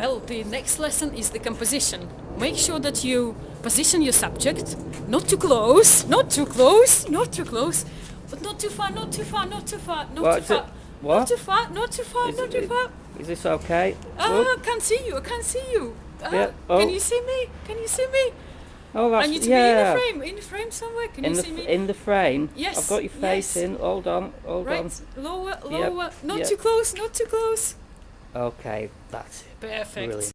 Well, the next lesson is the composition. Make sure that you position your subject, not too close, not too close, not too close, but not too far, not too far, not too far, not What too is it? far. What? Not too far, not too far, Is not it- too far. Is this okay? Ah, Look. I can't see you, I can't see you. Ah, Yeah, oh. Can you see me? Can you see me? Oh, that's I need to yeah. be in the frame, in the frame somewhere. Can in you see me? in the frame. Yes, I've got your face yes. in. Hold on. Hold right, lower, Yep, lower, not yep. too close, not too close. Okay, that's it. Perfect. Brilliant.